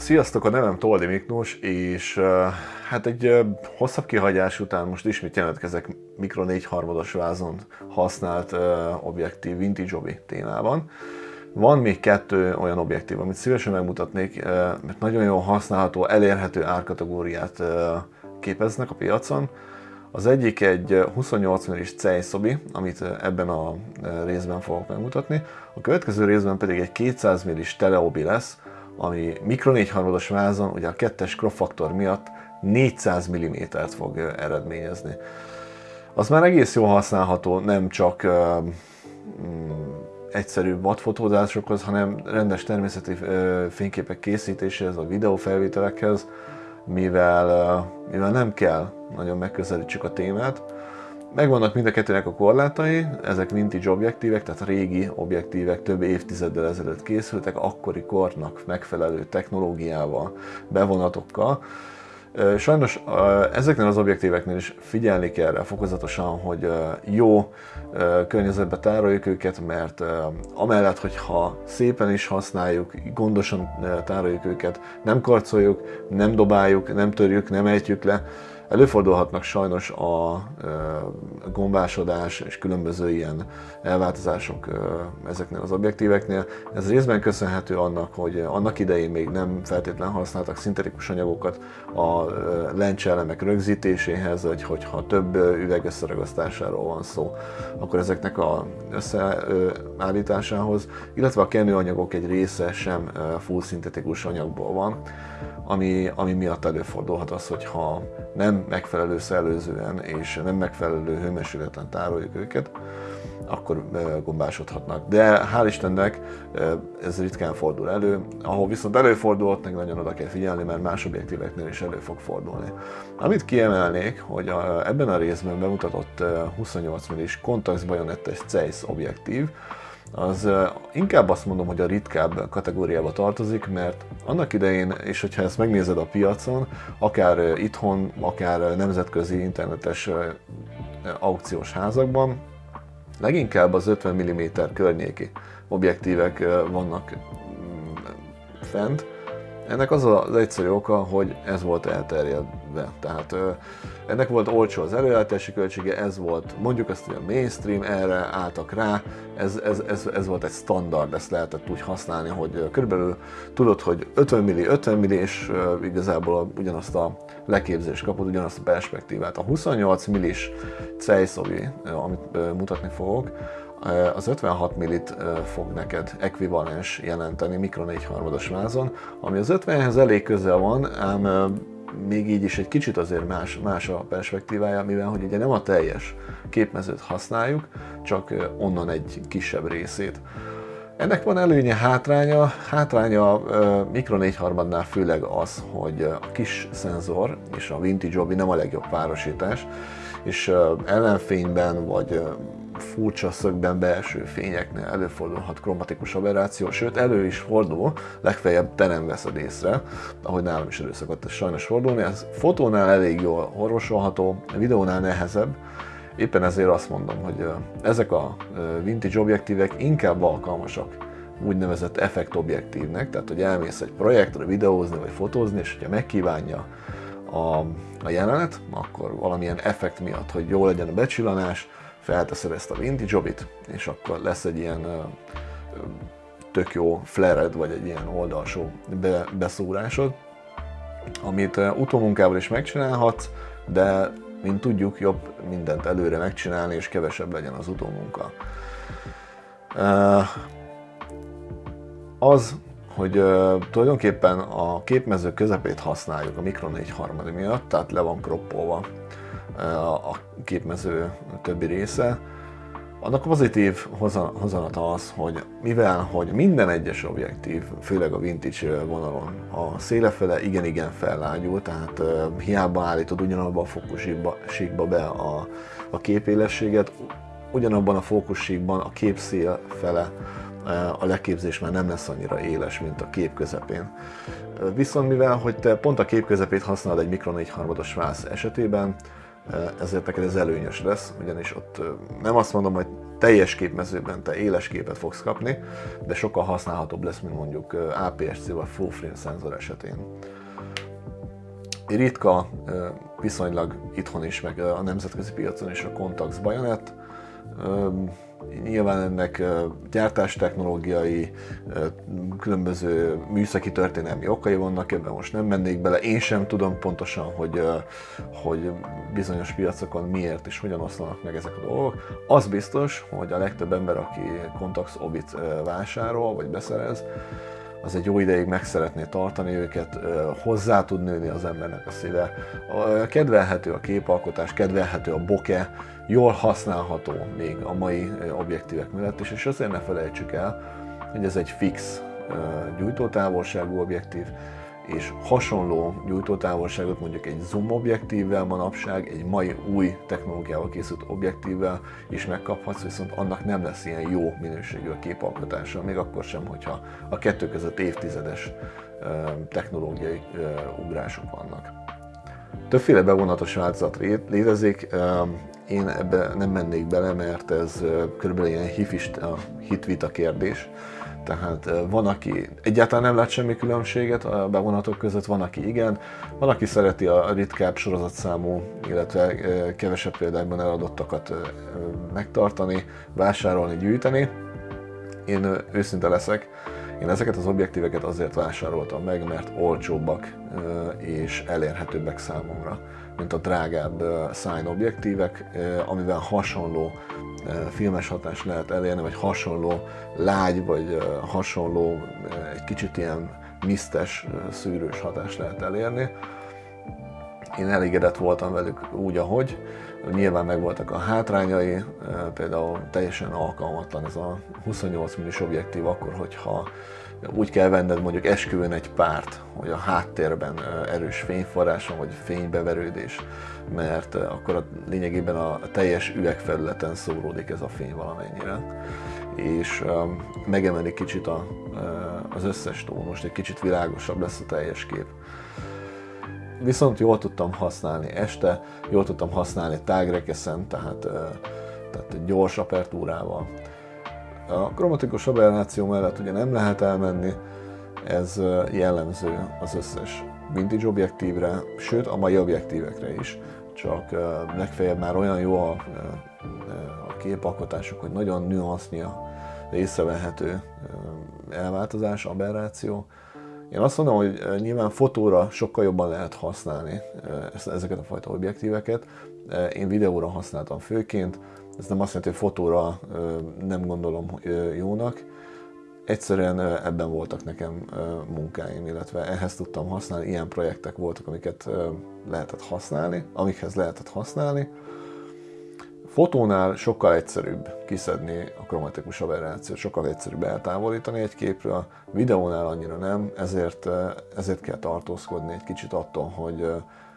Sziasztok, a nevem Toldi Miklós, és hát egy hosszabb kihagyás után most ismét jelentkezek Mikro 4 harmados vázon használt objektív vintage obi témában. Van még kettő olyan objektív, amit szívesen megmutatnék, mert nagyon jól használható, elérhető árkategóriát képeznek a piacon. Az egyik egy 28 mm-es Ceissobi, amit ebben a részben fogok megmutatni. A következő részben pedig egy 200 mm-es Teleobi lesz, ami mikro 4 harmados vázon, ugye a kettes crop faktor miatt 400 mm-t fog eredményezni. Az már egész jól használható, nem csak mm, egyszerű vadfotózásokhoz, hanem rendes természeti uh, fényképek készítéséhez, a videófelvételekhez, mivel, mivel nem kell nagyon megközelítsük a témát, Megvannak mind a kettőnek a korlátai, ezek vintage objektívek, tehát régi objektívek több évtizeddel ezelőtt készültek, akkori kornak megfelelő technológiával, bevonatokkal. Sajnos ezeknél az objektíveknél is figyelni kell rá fokozatosan, hogy jó környezetbe tároljuk őket, mert amellett, hogyha szépen is használjuk, gondosan tároljuk őket, nem karcoljuk, nem dobáljuk, nem törjük, nem ejtjük le, Előfordulhatnak sajnos a gombásodás és különböző ilyen elváltozások ezeknél az objektíveknél. Ez részben köszönhető annak, hogy annak idején még nem feltétlenül használtak szintetikus anyagokat a lencseelemek rögzítéséhez, vagy hogyha több üveg összeragasztásáról van szó, akkor ezeknek a összeállításához, illetve a kenőanyagok egy része sem full szintetikus anyagból van, ami, ami miatt előfordulhat az, hogyha nem megfelelő szellőzően és nem megfelelő hőmérsékleten tároljuk őket, akkor gombásodhatnak. De hál' Istennek ez ritkán fordul elő, ahol viszont előfordulhat, meg nagyon oda kell figyelni, mert más objektíveknél is elő fog fordulni. Amit kiemelnék, hogy a, ebben a részben bemutatott 28 mm-s Contax bajonettes Zeiss objektív, az inkább azt mondom, hogy a ritkább kategóriába tartozik, mert annak idején, és hogyha ezt megnézed a piacon, akár itthon, akár nemzetközi internetes aukciós házakban, leginkább az 50 mm környéki objektívek vannak mm, fent. Ennek az az egyszerű oka, hogy ez volt elterjedve. Tehát ennek volt olcsó az előállítási költsége, ez volt mondjuk hogy a mainstream, erre álltak rá, ez, ez, ez, ez volt egy standard, ezt lehetett úgy használni, hogy körülbelül tudod, hogy 50 milli, 50 milli, és igazából ugyanazt a leképzést kapod, ugyanazt a perspektívát. A 28 millis Ceissovi, amit mutatni fogok, az 56 millit fog neked ekvivalens jelenteni mikro 4 harmados vázon, ami az 50-hez elég közel van, ám még így is egy kicsit azért más, más a perspektívája, mivel hogy ugye nem a teljes képmezőt használjuk, csak onnan egy kisebb részét. Ennek van előnye, hátránya. Hátránya Mikro 4 harmadnál főleg az, hogy a kis szenzor és a vintage obi nem a legjobb párosítás, és ellenfényben vagy furcsa szögben belső fényeknél előfordulhat kromatikus aberráció, sőt elő is fordul, legfeljebb te nem veszed észre, ahogy nálam is elő szokott ez sajnos fordulni. Ez fotónál elég jól orvosolható, videónál nehezebb, éppen ezért azt mondom, hogy ezek a vintage objektívek inkább alkalmasak úgynevezett effekt objektívnek, tehát hogy elmész egy projektre videózni vagy fotózni, és hogyha megkívánja a, a jelenet, akkor valamilyen effekt miatt, hogy jó legyen a becsillanás, felteszed ezt a vintage obit, és akkor lesz egy ilyen tök jó flared, vagy egy ilyen oldalsó be, beszúrásod, amit utómunkával is megcsinálhatsz, de mint tudjuk, jobb mindent előre megcsinálni, és kevesebb legyen az utómunka. Az, hogy tulajdonképpen a képmező közepét használjuk a Micro 4 harmadi miatt, tehát le van kroppolva a képmező többi része. Annak pozitív hozanata az, hogy mivel hogy minden egyes objektív, főleg a vintage vonalon, a szélefele igen-igen fellágyul, tehát hiába állítod ugyanabban a fókussíkba be a, a képélességet, ugyanabban a fókussíkban a képszél fele a leképzés már nem lesz annyira éles, mint a kép közepén. Viszont mivel, hogy te pont a kép közepét használod egy Micro 4 harmados vász esetében, ezért neked ez előnyös lesz, ugyanis ott nem azt mondom, hogy teljes képmezőben te éles képet fogsz kapni, de sokkal használhatóbb lesz, mint mondjuk APS-C vagy full frame szenzor esetén. Ritka, viszonylag itthon is, meg a nemzetközi piacon is a Contax Bayonet, Nyilván ennek gyártástechnológiai, különböző műszaki történelmi okai vannak, ebben most nem mennék bele. Én sem tudom pontosan, hogy, hogy bizonyos piacokon miért és hogyan oszlanak meg ezek a dolgok. Az biztos, hogy a legtöbb ember, aki Contax Obit vásárol vagy beszerez, az egy jó ideig meg szeretné tartani őket, hozzá tud nőni az embernek a szíve. Kedvelhető a képalkotás, kedvelhető a boke, jól használható még a mai objektívek mellett is, és azért ne felejtsük el, hogy ez egy fix gyújtótávolságú objektív, és hasonló gyújtótávolságot mondjuk egy zoom objektívvel manapság, egy mai új technológiával készült objektívvel is megkaphatsz, viszont annak nem lesz ilyen jó minőségű a képalkotása, még akkor sem, hogyha a kettő között évtizedes technológiai ugrások vannak. Többféle bevonatos változat létezik, én ebbe nem mennék bele, mert ez körülbelül ilyen hifista, hitvita kérdés. Tehát van, aki egyáltalán nem lát semmi különbséget a bevonatok között, van, aki igen, van, aki szereti a ritkább sorozatszámú, illetve kevesebb példákban eladottakat megtartani, vásárolni, gyűjteni. Én őszinte leszek, én ezeket az objektíveket azért vásároltam meg, mert olcsóbbak és elérhetőbbek számomra, mint a drágább sign objektívek, amivel hasonló filmes hatást lehet elérni, vagy hasonló lágy, vagy hasonló egy kicsit ilyen misztes, szűrős hatást lehet elérni. Én elégedett voltam velük úgy, ahogy. Nyilván megvoltak a hátrányai, például teljesen alkalmatlan ez a 28 mm objektív akkor, hogyha úgy kell venned mondjuk esküvőn egy párt, hogy a háttérben erős fényforrás van, vagy fénybeverődés, mert akkor a, lényegében a teljes üvegfelületen szóródik ez a fény valamennyire, és megemeli kicsit a, az összes tónust, egy kicsit világosabb lesz a teljes kép. Viszont jól tudtam használni este, jól tudtam használni tágrekeszen, tehát, tehát gyors apertúrával, a kromatikus aberráció mellett ugye nem lehet elmenni, ez jellemző az összes vintage objektívre, sőt a mai objektívekre is, csak legfeljebb már olyan jó a, a képalkotásuk, hogy nagyon nüansznya észrevehető elváltozás, aberráció. Én azt mondom, hogy nyilván fotóra sokkal jobban lehet használni ezeket a fajta objektíveket. Én videóra használtam főként, ez nem azt jelenti, hogy fotóra nem gondolom jónak. Egyszerűen ebben voltak nekem munkáim, illetve ehhez tudtam használni. Ilyen projektek voltak, amiket lehetett használni, amikhez lehetett használni. Fotónál sokkal egyszerűbb kiszedni a kromatikus aberrációt, sokkal egyszerűbb eltávolítani egy képről, videónál annyira nem, ezért, ezért kell tartózkodni egy kicsit attól, hogy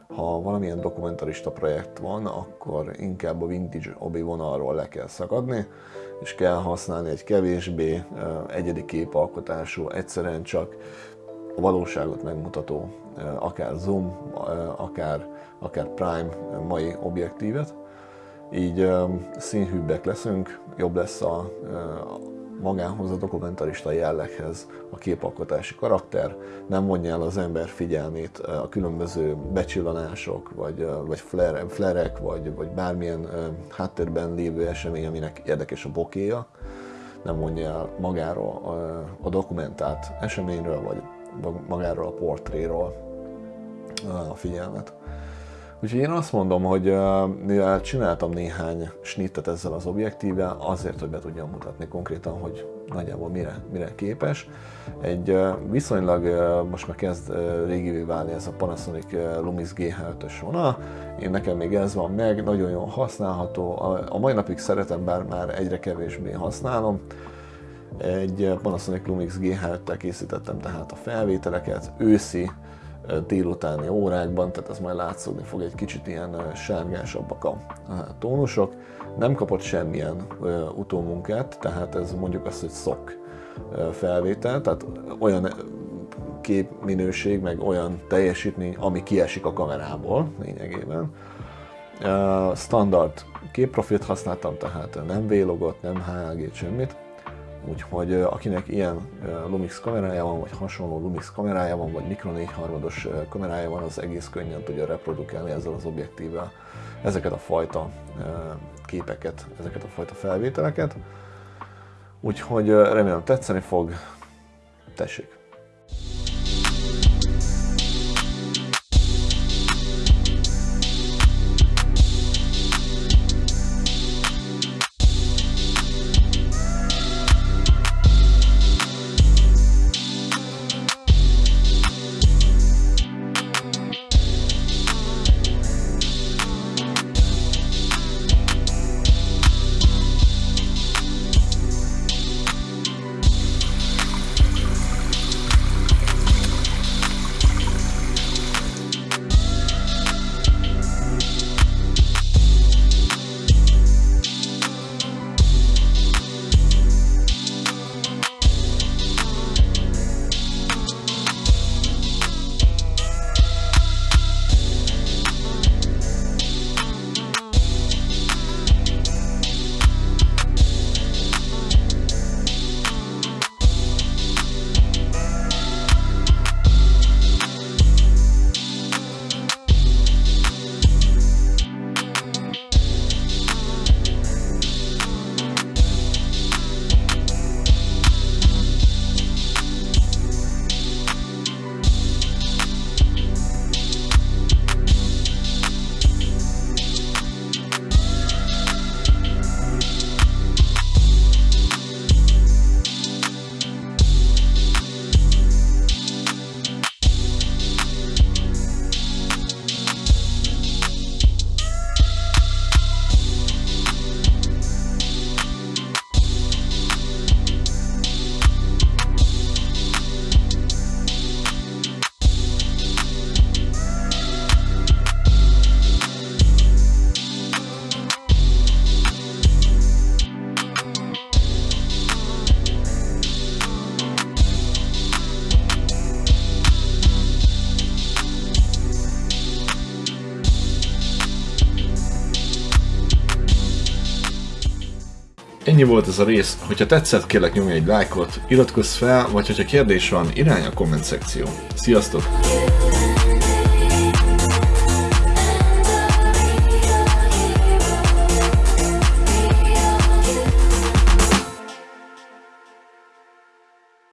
ha valamilyen dokumentarista projekt van, akkor inkább a vintage obi vonalról le kell szakadni, és kell használni egy kevésbé egyedi képalkotású, egyszerűen csak a valóságot megmutató, akár zoom, akár, akár prime mai objektívet. Így színhűbbek leszünk, jobb lesz a, magához a dokumentarista jelleghez a képalkotási karakter, nem vonja el az ember figyelmét a különböző becsillanások, vagy, vagy flare, flerek, vagy, vagy bármilyen háttérben lévő esemény, aminek érdekes a bokéja, nem vonja el magáról a, a dokumentált eseményről, vagy magáról a portréról a figyelmet. Úgyhogy én azt mondom, hogy mivel csináltam néhány snittet ezzel az objektívvel, azért, hogy be tudjam mutatni konkrétan, hogy nagyjából mire, mire képes. Egy viszonylag most már kezd régivé válni ez a Panasonic Lumix G75-ös vonal. Én nekem még ez van meg, nagyon jól használható. A mai napig szeretem, bár már egyre kevésbé használom. Egy Panasonic Lumix G7-tel készítettem tehát a felvételeket, őszi délutáni órákban, tehát ez majd látszódni fog egy kicsit ilyen sárgásabbak a tónusok. Nem kapott semmilyen utómunkát, tehát ez mondjuk azt, hogy szok felvétel, tehát olyan képminőség, meg olyan teljesítmény, ami kiesik a kamerából lényegében. standard képprofilt használtam, tehát nem vlogot, nem HLG, semmit. Úgyhogy akinek ilyen Lumix kamerája van, vagy hasonló Lumix kamerája van, vagy Mikro 4 harmados kamerája van, az egész könnyen tudja reprodukálni ezzel az objektívvel ezeket a fajta képeket, ezeket a fajta felvételeket. Úgyhogy remélem tetszeni fog. Tessék! Ennyi volt ez a rész, hogyha tetszett kérlek nyomj egy lájkot, iratkozz fel, vagy hogyha kérdés van, irány a komment szekció. Sziasztok!